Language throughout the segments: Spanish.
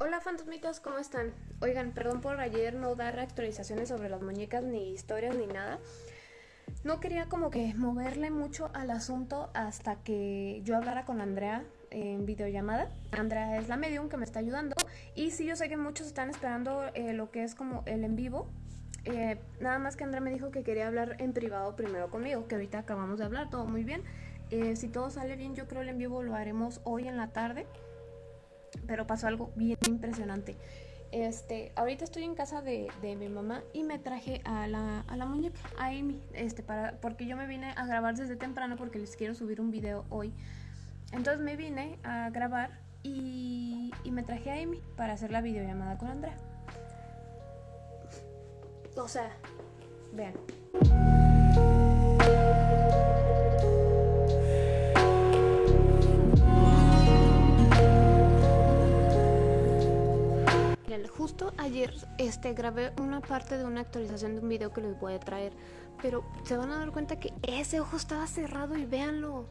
Hola fantasmitas, ¿cómo están? Oigan, perdón por ayer no dar actualizaciones sobre las muñecas, ni historias, ni nada. No quería como que moverle mucho al asunto hasta que yo hablara con Andrea en videollamada. Andrea es la medium que me está ayudando. Y sí, yo sé que muchos están esperando eh, lo que es como el en vivo. Eh, nada más que Andrea me dijo que quería hablar en privado primero conmigo, que ahorita acabamos de hablar, todo muy bien. Eh, si todo sale bien, yo creo el en vivo lo haremos hoy en la tarde. Pero pasó algo bien impresionante. Este, ahorita estoy en casa de, mi mamá y me traje a la, a la, muñeca, a Amy, este, para, porque yo me vine a grabar desde temprano porque les quiero subir un video hoy. Entonces me vine a grabar y, y me traje a Amy para hacer la videollamada con Andrea. O sea, vean. Justo ayer este, grabé una parte de una actualización de un video que les voy a traer. Pero se van a dar cuenta que ese ojo estaba cerrado y véanlo.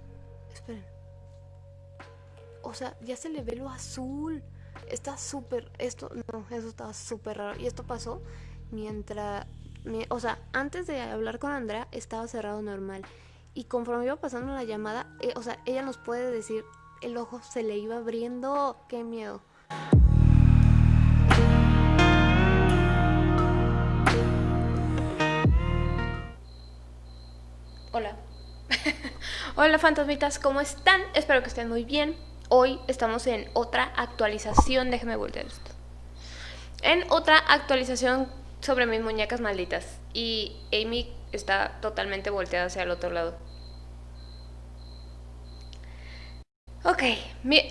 Esperen. O sea, ya se le ve lo azul. Está súper... Esto, no, eso estaba súper raro. Y esto pasó mientras... o sea, antes de hablar con Andrea estaba cerrado normal. Y conforme iba pasando la llamada, eh, o sea, ella nos puede decir, el ojo se le iba abriendo. ¡Qué miedo! Hola. Hola fantasmitas, ¿cómo están? Espero que estén muy bien. Hoy estamos en otra actualización, déjenme voltear esto. En otra actualización sobre mis muñecas malditas. Y Amy está totalmente volteada hacia el otro lado. Ok,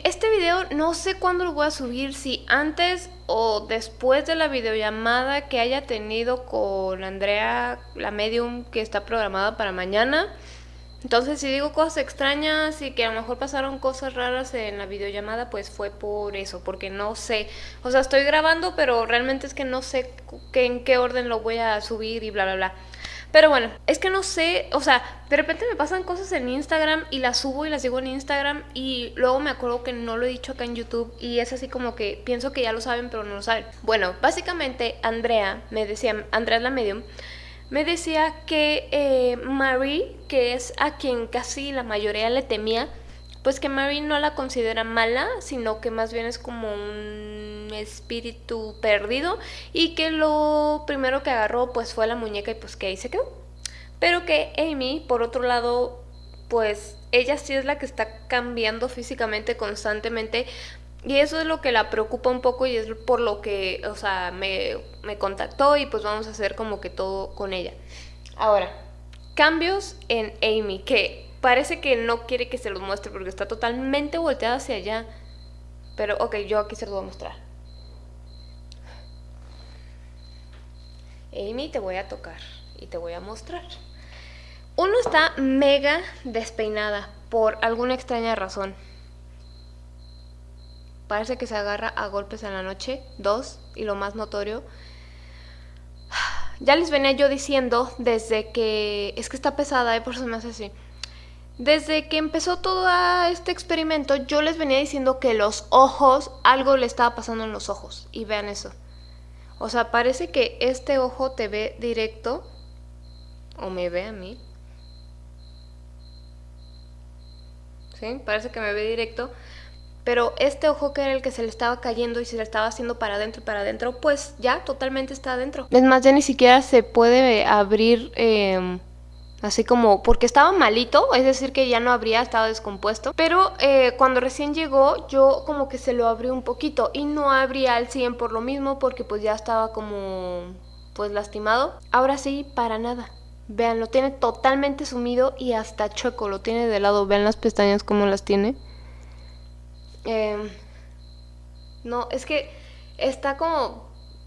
este video no sé cuándo lo voy a subir, si antes o después de la videollamada que haya tenido con Andrea, la medium que está programada para mañana. Entonces si digo cosas extrañas y que a lo mejor pasaron cosas raras en la videollamada, pues fue por eso, porque no sé. O sea, estoy grabando, pero realmente es que no sé en qué orden lo voy a subir y bla, bla, bla. Pero bueno, es que no sé, o sea, de repente me pasan cosas en Instagram y las subo y las digo en Instagram y luego me acuerdo que no lo he dicho acá en YouTube y es así como que pienso que ya lo saben pero no lo saben. Bueno, básicamente Andrea me decía, Andrea es la medium, me decía que eh, Marie, que es a quien casi la mayoría le temía, pues que Marie no la considera mala, sino que más bien es como un espíritu perdido y que lo primero que agarró pues fue la muñeca y pues que ahí se quedó. Pero que Amy, por otro lado, pues ella sí es la que está cambiando físicamente constantemente y eso es lo que la preocupa un poco y es por lo que, o sea, me, me contactó y pues vamos a hacer como que todo con ella. Ahora, cambios en Amy, que parece que no quiere que se los muestre porque está totalmente volteada hacia allá. Pero ok, yo aquí se los voy a mostrar. Amy, te voy a tocar y te voy a mostrar. Uno está mega despeinada por alguna extraña razón. Parece que se agarra a golpes en la noche. Dos, y lo más notorio, ya les venía yo diciendo desde que... Es que está pesada, ¿eh? por eso me hace así. Desde que empezó todo este experimento, yo les venía diciendo que los ojos, algo le estaba pasando en los ojos. Y vean eso. O sea, parece que este ojo te ve directo o me ve a mí. ¿Sí? Parece que me ve directo. Pero este ojo que era el que se le estaba cayendo y se le estaba haciendo para adentro y para adentro, pues ya totalmente está adentro. Es más, ya ni siquiera se puede abrir... Eh, así como porque estaba malito, es decir que ya no habría, estaba descompuesto, pero eh, cuando recién llegó yo como que se lo abrí un poquito y no abría al 100 por lo mismo porque pues ya estaba como pues lastimado. Ahora sí, para nada. Vean, lo tiene totalmente sumido y hasta chueco, lo tiene de lado. Vean las pestañas como las tiene. Em, no, es que está como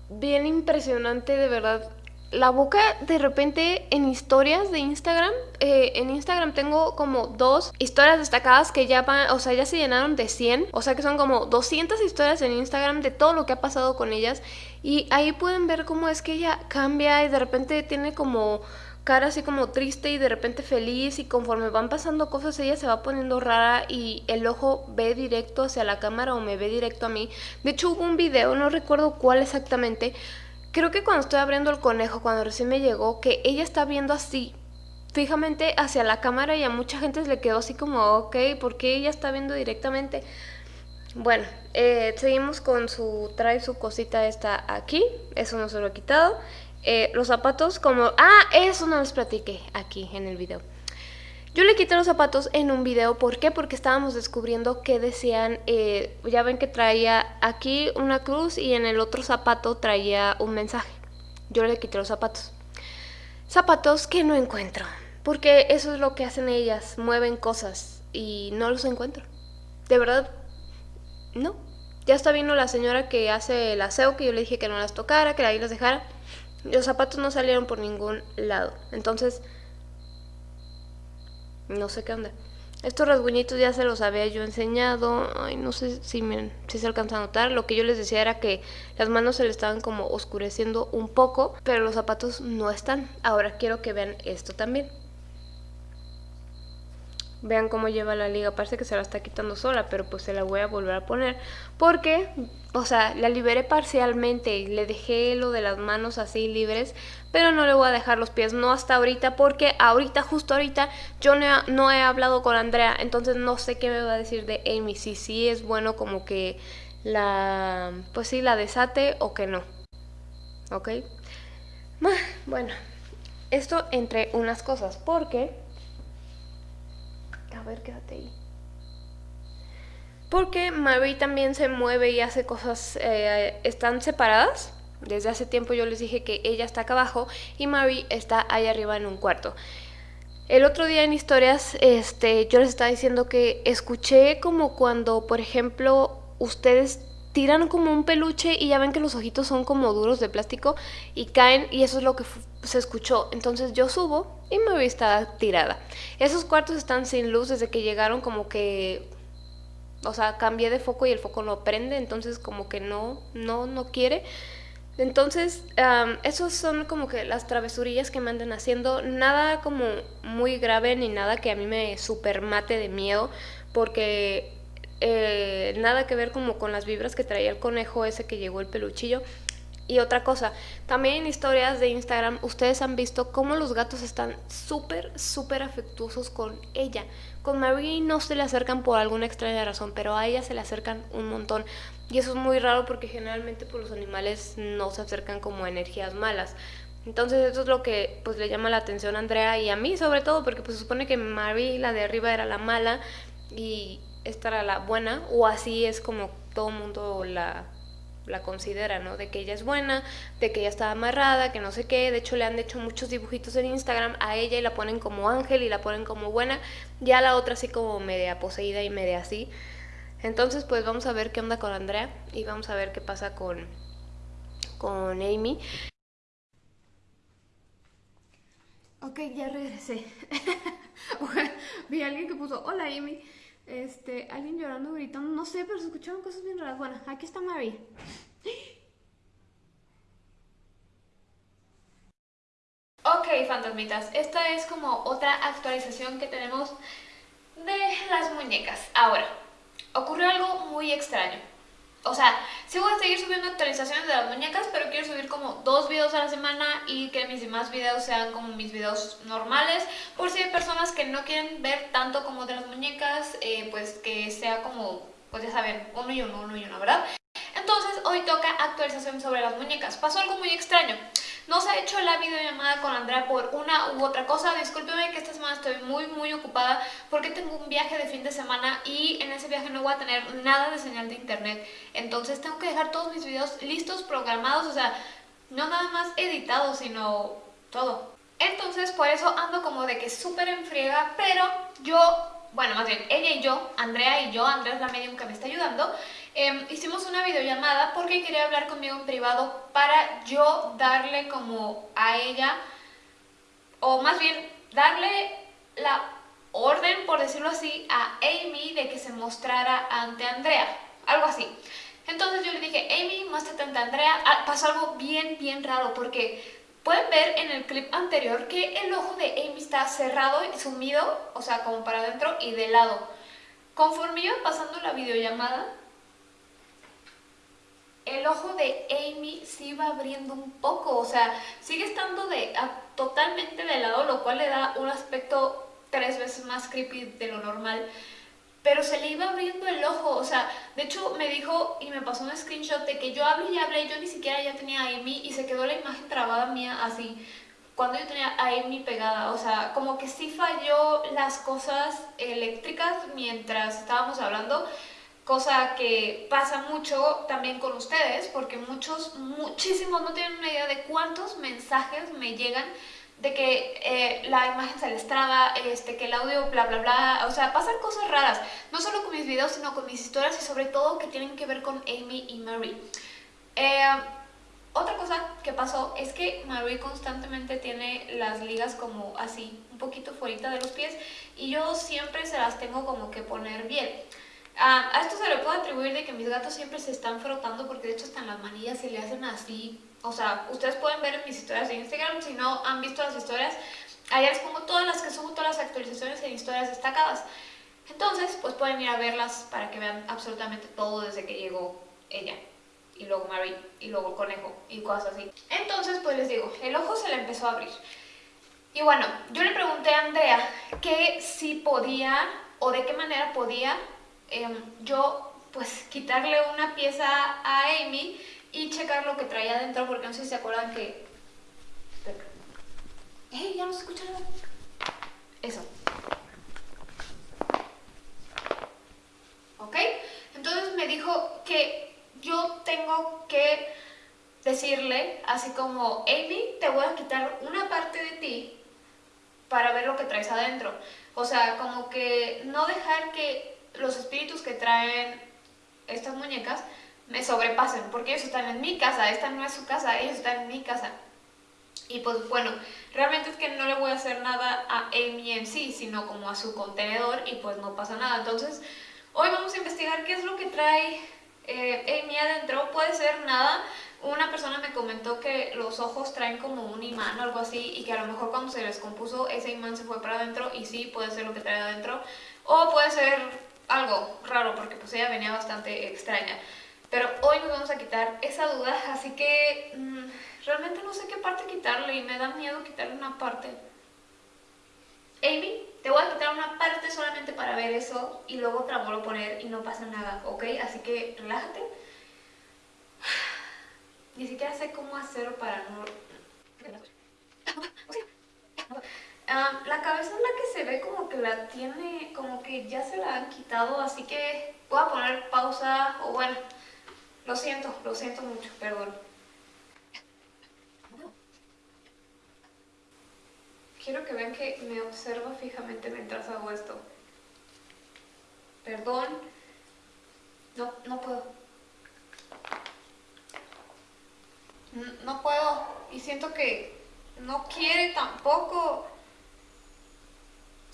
bien impresionante de verdad la boca de repente en historias de Instagram, eh, en Instagram tengo como dos historias destacadas que ya van, o sea, ya se llenaron de 100, o sea que son como 200 historias en Instagram de todo lo que ha pasado con ellas y ahí pueden ver cómo es que ella cambia y de repente tiene como cara así como triste y de repente feliz y conforme van pasando cosas ella se va poniendo rara y el ojo ve directo hacia la cámara o me ve directo a mí. De hecho hubo un video, no recuerdo cuál exactamente, creo que cuando estoy abriendo el conejo, cuando recién me llegó, que ella está viendo así fijamente hacia la cámara y a mucha gente le quedó así como, ok, ¿por qué ella está viendo directamente? Bueno, eh, seguimos con su, trae su cosita esta aquí, eso no se lo he quitado. Eh, los zapatos como, ah, eso no les platiqué aquí en el video. Yo le quité los zapatos en un video, ¿por qué? Porque estábamos descubriendo que decían, eh, ya ven que traía aquí una cruz y en el otro zapato traía un mensaje. Yo le quité los zapatos. Zapatos que no encuentro, porque eso es lo que hacen ellas, mueven cosas y no los encuentro. De verdad, no. Ya está vino la señora que hace el aseo, que yo le dije que no las tocara, que ahí las dejara. Los zapatos no salieron por ningún lado. Entonces, no sé qué onda. Estos rasguñitos ya se los había yo enseñado. Ay, no sé si, me, si se alcanza a notar. Lo que yo les decía era que las manos se le estaban como oscureciendo un poco, pero los zapatos no están. Ahora quiero que vean esto también. Vean cómo lleva la liga, parece que se la está quitando sola, pero pues se la voy a volver a poner. Porque, o sea, la liberé parcialmente le dejé lo de las manos así libres, pero no le voy a dejar los pies, no hasta ahorita, porque ahorita, justo ahorita, yo no he, no he hablado con Andrea, entonces no sé qué me va a decir de Amy, si sí es bueno como que la, pues sí, la desate o que no. ¿Ok? Bueno, esto entre unas cosas, porque a ver, quédate ahí. Porque Marie también se mueve y hace cosas, eh, están separadas. Desde hace tiempo yo les dije que ella está acá abajo y Marie está ahí arriba en un cuarto. El otro día en historias, este, yo les estaba diciendo que escuché como cuando, por ejemplo, ustedes tiran como un peluche y ya ven que los ojitos son como duros de plástico y caen y eso es lo que se escuchó. Entonces yo subo y me está tirada. Esos cuartos están sin luz desde que llegaron como que... O sea, cambié de foco y el foco no prende, entonces como que no, no, no quiere. Entonces, esos son como que las travesurillas que me andan haciendo. Nada como muy grave ni nada que a mí me super mate de miedo, porque eh, nada que ver como con las vibras que traía el conejo ese que llegó el peluchillo. Y otra cosa, también en historias de Instagram ustedes han visto cómo los gatos están súper, súper afectuosos con ella. Con Marie no se le acercan por alguna extraña razón, pero a ella se le acercan un montón. Y eso es muy raro porque generalmente pues, los animales no se acercan como energías malas. Entonces eso es lo que pues le llama la atención a Andrea y a mí sobre todo porque pues supone que Marie, la de arriba, era la mala y esta era la buena o así es como todo el mundo la la considera, ¿no? De que ella es buena, de que ella está amarrada, que no sé qué. De hecho, le han hecho muchos dibujitos en Instagram a ella y la ponen como ángel y la ponen como buena. Ya la otra así como media poseída y media así. Entonces, pues vamos a ver qué onda con Andrea y vamos a ver qué pasa con, con Amy. Ok, ya regresé. Vi a alguien que puso, hola Amy. Este, alguien llorando, gritando, no sé, pero se escucharon cosas bien raras. Bueno, aquí está Mary. Ok, fantasmitas, esta es como otra actualización que tenemos de las muñecas. Ahora, ocurrió algo muy extraño. O sea, sí voy a seguir subiendo actualizaciones de las muñecas, pero quiero subir como dos videos a la semana y que mis demás videos sean como mis videos normales. Por si hay personas que no quieren ver tanto como de las muñecas, eh, pues que sea como, pues ya saben, uno y uno, uno y uno, ¿verdad? Entonces hoy toca actualización sobre las muñecas. Pasó algo muy extraño. No se ha hecho la videollamada con Andrea por una u otra cosa. Discúlpeme que esta semana estoy muy muy ocupada porque tengo un viaje de fin de semana y en ese viaje no voy a tener nada de señal de internet. Entonces tengo que dejar todos mis videos listos, programados, o sea, no nada más editados, sino todo. Entonces por eso ando como de que súper en friega, pero yo bueno, más bien ella y yo, Andrea y yo, Andrea es la medium que me está ayudando, em, hicimos una videollamada porque quería hablar conmigo en privado para yo darle como a ella, o más bien darle la orden, por decirlo así, a Amy de que se mostrara ante Andrea, algo así. Entonces yo le dije, Amy, muéstrate ante Andrea. Ah, pasó algo bien, bien raro porque Pueden ver en el clip anterior que el ojo de Amy está cerrado y sumido, o sea, como para adentro y de lado. Conforme iba pasando la videollamada, el ojo de Amy se iba abriendo un poco, o sea, sigue estando de, totalmente de lado, lo cual le da un aspecto tres veces más creepy de lo normal pero se le iba abriendo el ojo, o sea, de hecho me dijo y me pasó un screenshot de que yo hablé y hablé, yo ni siquiera ya tenía a Amy y se quedó la imagen trabada mía así, cuando yo tenía a Amy pegada, o sea, como que sí falló las cosas eléctricas mientras estábamos hablando, cosa que pasa mucho también con ustedes, porque muchos, muchísimos no tienen una idea de cuántos mensajes me llegan de que eh, la imagen se les traba, este, que el audio bla bla bla, o sea, pasan cosas raras, no solo con mis videos, sino con mis historias y sobre todo que tienen que ver con Amy y Mary. Eh, otra cosa que pasó es que Mary constantemente tiene las ligas como así, un poquito fuera de los pies y yo siempre se las tengo como que poner bien. Ah, a esto se le puede atribuir de que mis gatos siempre se están frotando porque de hecho hasta en las manillas se le hacen así o sea, ustedes pueden ver en mis historias de Instagram, si no han visto las historias, allá les pongo todas las que subo, todas las actualizaciones en historias destacadas. Entonces, pues pueden ir a verlas para que vean absolutamente todo desde que llegó ella. Y luego Mary, y luego el conejo, y cosas así. Entonces, pues les digo, el ojo se le empezó a abrir. Y bueno, yo le pregunté a Andrea que si podía, o de qué manera podía em, yo, pues, quitarle una pieza a Amy y checar lo que traía adentro porque no sé si se acuerdan que... ¡Eh! Ya no se escucha nada. Eso. ¿Ok? Entonces me dijo que yo tengo que decirle así como Amy, te voy a quitar una parte de ti para ver lo que traes adentro. O sea, como que no dejar que los espíritus que traen estas muñecas me sobrepasen, porque ellos están en mi casa, esta no es su casa, ellos están en mi casa. Y pues bueno, realmente es que no le voy a hacer nada a Amy en sí, sino como a su contenedor y pues no pasa nada. Entonces, hoy vamos a investigar qué es lo que trae eh, Amy adentro. Puede ser nada, una persona me comentó que los ojos traen como un imán o algo así y que a lo mejor cuando se les compuso ese imán se fue para adentro y sí, puede ser lo que trae adentro. O puede ser algo raro porque pues ella venía bastante extraña. Pero hoy nos vamos a quitar esa duda, así que mm, realmente no sé qué parte quitarle y me da miedo quitarle una parte. Amy, te voy a quitar una parte solamente para ver eso y luego otra vuelvo poner y no pasa nada, ¿ok? Así que relájate. Ni siquiera sé cómo hacerlo para no... Ah, la cabeza es la que se ve como que la tiene, como que ya se la han quitado, así que voy a poner pausa, o bueno, lo siento, lo siento mucho, perdón. Quiero que vean que me observa fijamente mientras hago esto. Perdón. No, no puedo. No puedo. Y siento que no quiere tampoco.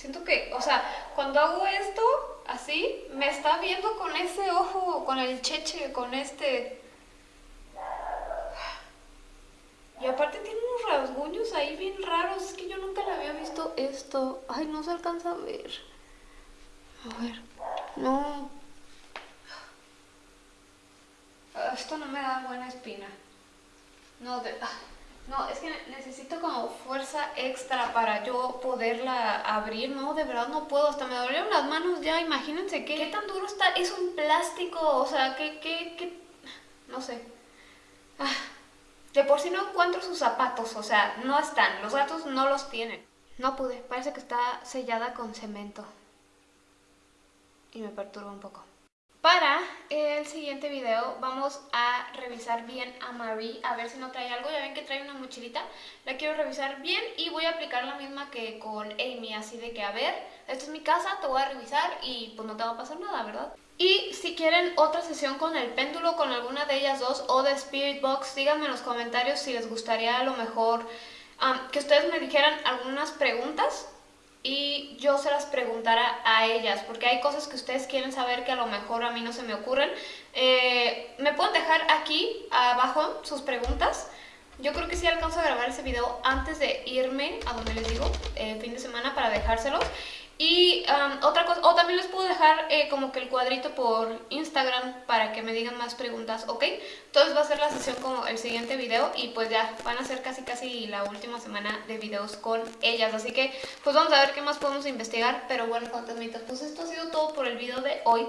Siento que, o sea, cuando hago esto, así, me está viendo con ese ojo, con el cheche, con este... Y aparte tiene unos rasguños ahí bien raros, es que yo nunca le había visto esto. Ay, no se alcanza a ver. A ver, no. Esto no me da buena espina. No, de... No, es que necesito como fuerza extra para yo poderla abrir, no, de verdad no puedo, hasta me dolieron las manos ya, imagínense qué, qué tan duro está, es un plástico, o sea, qué, qué, qué, no sé. Ah, de por sí no encuentro sus zapatos, o sea, no están, los gatos no los tienen. No pude, parece que está sellada con cemento. Y me perturba un poco. Para el siguiente video vamos a revisar bien a Marie, a ver si no trae algo. Ya ven que trae una mochilita, la quiero revisar bien y voy a aplicar la misma que con Amy, así de que a ver, esta es mi casa, te voy a revisar y pues no te va a pasar nada, ¿verdad? Y si quieren otra sesión con el péndulo, con alguna de ellas dos o de Spirit Box, díganme en los comentarios si les gustaría a lo mejor que ustedes me dijeran algunas preguntas y yo se las preguntara a ellas, porque hay cosas que ustedes quieren saber que a lo mejor a mí no se me ocurren. Eh, me pueden dejar aquí abajo sus preguntas Yo creo que sí alcanzo a grabar ese video antes de irme a donde les digo, eh, fin de semana, para dejárselos. Y um, otra cosa, o también les puedo dejar eh, como que el cuadrito por Instagram para que me digan más preguntas, ¿ok? Entonces va a ser la sesión como el siguiente video y pues ya van a ser casi casi la última semana de videos con ellas. Así que pues vamos a ver qué más podemos investigar, pero bueno, fantasmitas, pues esto ha sido todo por el video de hoy.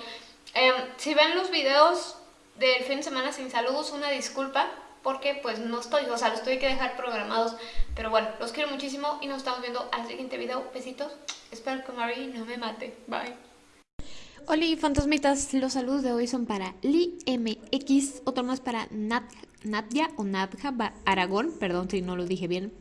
Em, si ven los videos del fin de semana sin saludos, una disculpa, porque pues no estoy, o sea, los tuve que dejar programados. Pero bueno, los quiero muchísimo y nos estamos viendo al siguiente video. Besitos. Espero que Marie no me mate. Bye. Hola fantasmitas, los saludos de hoy son para Li MX, otro más para Nat Nadia o Nadja Aragón, perdón si no lo dije bien,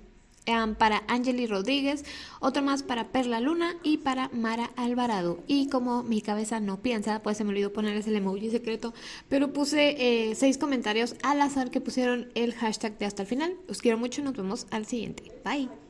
para Angeli Rodríguez, otro más para Perla Luna y para Mara Alvarado. Y como mi cabeza no piensa, pues se me olvidó ponerles el emoji secreto, pero puse eh, seis comentarios al azar que pusieron el hashtag de hasta el final. Los quiero mucho, nos vemos al siguiente. Bye.